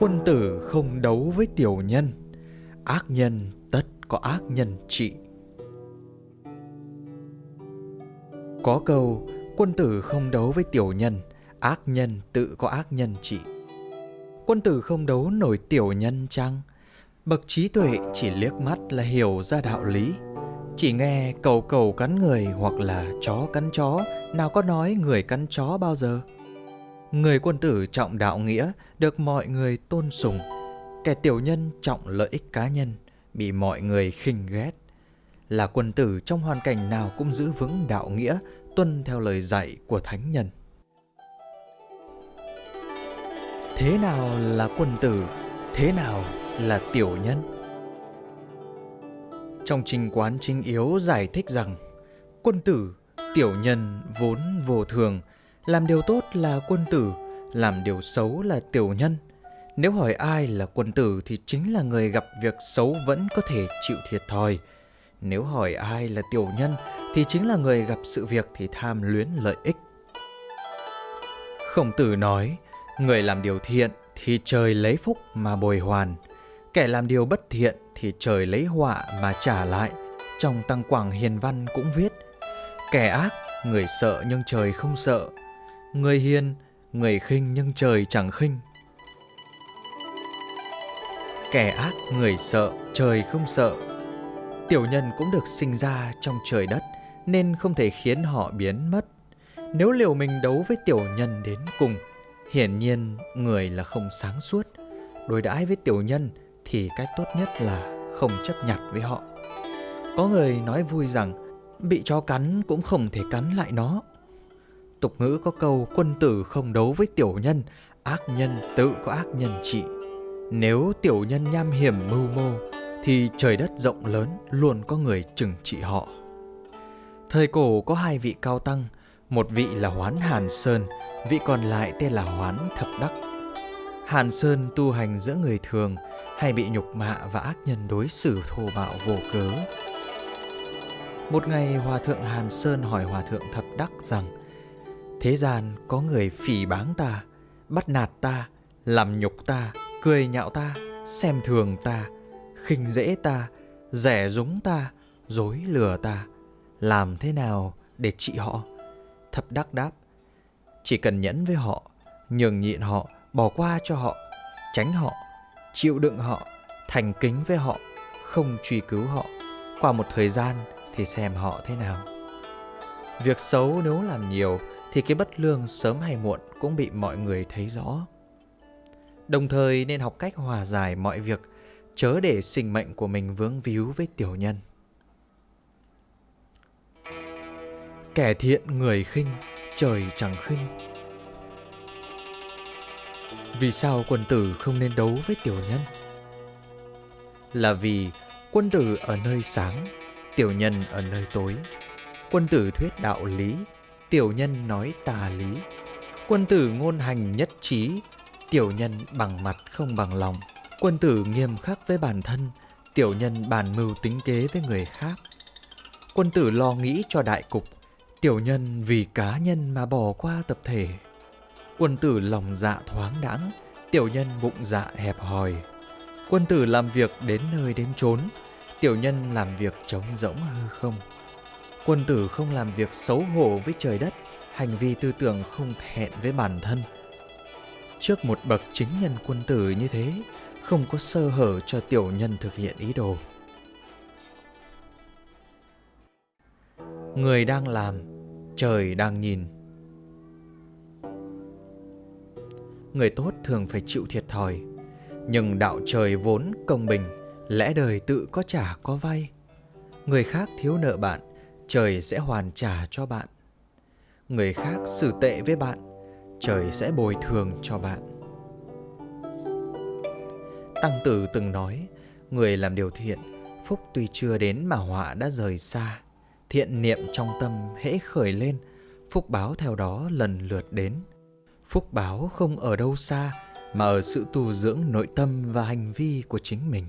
Quân tử không đấu với tiểu nhân, ác nhân tất có ác nhân trị. Có câu, quân tử không đấu với tiểu nhân, ác nhân tự có ác nhân trị. Quân tử không đấu nổi tiểu nhân chăng? Bậc trí tuệ chỉ liếc mắt là hiểu ra đạo lý. Chỉ nghe cầu cầu cắn người hoặc là chó cắn chó, nào có nói người cắn chó bao giờ. Người quân tử trọng đạo nghĩa, được mọi người tôn sùng. Kẻ tiểu nhân trọng lợi ích cá nhân, bị mọi người khinh ghét. Là quân tử trong hoàn cảnh nào cũng giữ vững đạo nghĩa, tuân theo lời dạy của thánh nhân. Thế nào là quân tử, thế nào là tiểu nhân? Trong trình quán chính yếu giải thích rằng, quân tử, tiểu nhân vốn vô thường, làm điều tốt là quân tử, làm điều xấu là tiểu nhân. Nếu hỏi ai là quân tử thì chính là người gặp việc xấu vẫn có thể chịu thiệt thòi. Nếu hỏi ai là tiểu nhân thì chính là người gặp sự việc thì tham luyến lợi ích. Khổng tử nói, người làm điều thiện thì trời lấy phúc mà bồi hoàn. Kẻ làm điều bất thiện thì trời lấy họa mà trả lại. Trong Tăng Quảng Hiền Văn cũng viết, kẻ ác, người sợ nhưng trời không sợ. Người hiền, người khinh nhưng trời chẳng khinh. Kẻ ác, người sợ, trời không sợ. Tiểu nhân cũng được sinh ra trong trời đất, nên không thể khiến họ biến mất. Nếu liều mình đấu với tiểu nhân đến cùng, hiển nhiên người là không sáng suốt. Đối đãi với tiểu nhân thì cách tốt nhất là không chấp nhặt với họ. Có người nói vui rằng bị chó cắn cũng không thể cắn lại nó. Tục ngữ có câu quân tử không đấu với tiểu nhân, ác nhân tự có ác nhân trị. Nếu tiểu nhân nham hiểm mưu mô, thì trời đất rộng lớn luôn có người trừng trị họ. Thời cổ có hai vị cao tăng, một vị là Hoán Hàn Sơn, vị còn lại tên là Hoán Thập Đắc. Hàn Sơn tu hành giữa người thường, hay bị nhục mạ và ác nhân đối xử thô bạo vô cớ. Một ngày Hòa Thượng Hàn Sơn hỏi Hòa Thượng Thập Đắc rằng Thế gian có người phỉ báng ta, bắt nạt ta, làm nhục ta, cười nhạo ta, xem thường ta, khinh dễ ta, rẻ rúng ta, dối lừa ta. Làm thế nào để trị họ? Thập đắc đáp, chỉ cần nhẫn với họ, nhường nhịn họ, bỏ qua cho họ, tránh họ, chịu đựng họ, thành kính với họ, không truy cứu họ. Qua một thời gian thì xem họ thế nào. Việc xấu nếu làm nhiều thì cái bất lương sớm hay muộn cũng bị mọi người thấy rõ. Đồng thời nên học cách hòa giải mọi việc, chớ để sinh mệnh của mình vướng víu với tiểu nhân. Kẻ thiện người khinh, trời chẳng khinh. Vì sao quân tử không nên đấu với tiểu nhân? Là vì quân tử ở nơi sáng, tiểu nhân ở nơi tối. Quân tử thuyết đạo lý, tiểu nhân nói tà lý. Quân tử ngôn hành nhất trí, tiểu nhân bằng mặt không bằng lòng. Quân tử nghiêm khắc với bản thân, tiểu nhân bàn mưu tính kế với người khác. Quân tử lo nghĩ cho đại cục, tiểu nhân vì cá nhân mà bỏ qua tập thể. Quân tử lòng dạ thoáng đãng, tiểu nhân bụng dạ hẹp hòi. Quân tử làm việc đến nơi đến chốn, tiểu nhân làm việc trống rỗng hư không. Quân tử không làm việc xấu hổ với trời đất, hành vi tư tưởng không thẹn với bản thân. Trước một bậc chính nhân quân tử như thế, không có sơ hở cho tiểu nhân thực hiện ý đồ. Người đang làm, trời đang nhìn. Người tốt thường phải chịu thiệt thòi, nhưng đạo trời vốn công bình, lẽ đời tự có trả có vay. Người khác thiếu nợ bạn, trời sẽ hoàn trả cho bạn. Người khác xử tệ với bạn, trời sẽ bồi thường cho bạn. Tăng Tử từng nói, người làm điều thiện, phúc tuy chưa đến mà họa đã rời xa. Thiện niệm trong tâm hễ khởi lên, phúc báo theo đó lần lượt đến. Phúc báo không ở đâu xa, mà ở sự tu dưỡng nội tâm và hành vi của chính mình.